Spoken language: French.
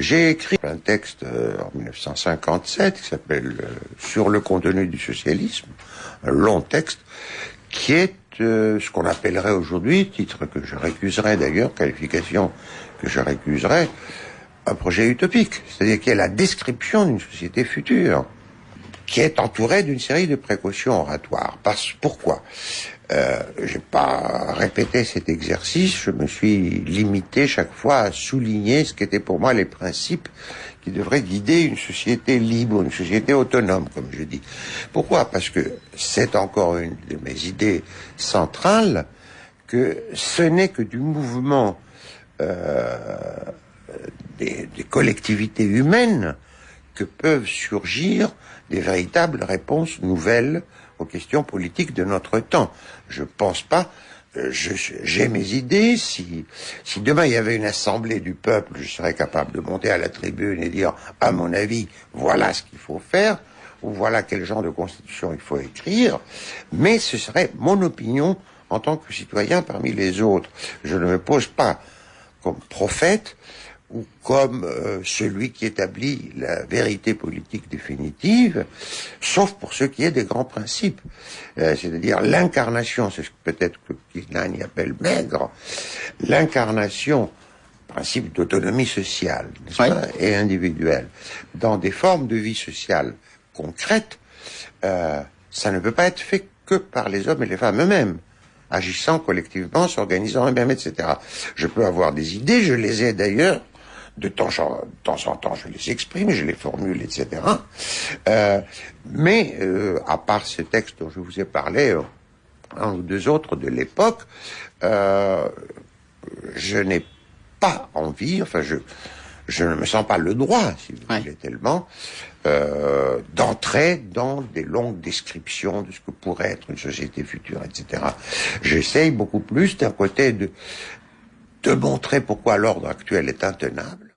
J'ai écrit un texte euh, en 1957 qui s'appelle euh, Sur le contenu du socialisme, un long texte qui est euh, ce qu'on appellerait aujourd'hui, titre que je récuserais d'ailleurs, qualification que je récuserais, un projet utopique, c'est-à-dire qui est la description d'une société future, qui est entourée d'une série de précautions oratoires. Parce, pourquoi? Euh, J'ai pas répété cet exercice, je me suis limité chaque fois à souligner ce qu'étaient pour moi les principes qui devraient guider une société libre, une société autonome, comme je dis. Pourquoi? Parce que c'est encore une de mes idées centrales que ce n'est que du mouvement euh, des, collectivités humaines que peuvent surgir des véritables réponses nouvelles aux questions politiques de notre temps. Je pense pas euh, j'ai mes idées. Si, si demain il y avait une assemblée du peuple, je serais capable de monter à la tribune et dire, à mon avis, voilà ce qu'il faut faire, ou voilà quel genre de constitution il faut écrire. Mais ce serait mon opinion en tant que citoyen parmi les autres. Je ne me pose pas comme prophète, ou comme euh, celui qui établit la vérité politique définitive, sauf pour ce qui est des grands principes, euh, c'est-à-dire l'incarnation, c'est ce que peut-être que y appelle maigre, l'incarnation, principe d'autonomie sociale pas, et individuelle, dans des formes de vie sociale concrètes, euh, ça ne peut pas être fait que par les hommes et les femmes eux-mêmes agissant collectivement, s'organisant eux-mêmes, etc. Je peux avoir des idées, je les ai d'ailleurs de temps, en temps, je les exprime, je les formule, etc. Euh, mais euh, à part ce texte dont je vous ai parlé, euh, un ou deux autres de l'époque, euh, je n'ai pas envie, enfin je, je ne me sens pas le droit, si vous voulez tellement, euh, d'entrer dans des longues descriptions de ce que pourrait être une société future, etc. J'essaye beaucoup plus d'un côté de de montrer pourquoi l'ordre actuel est intenable,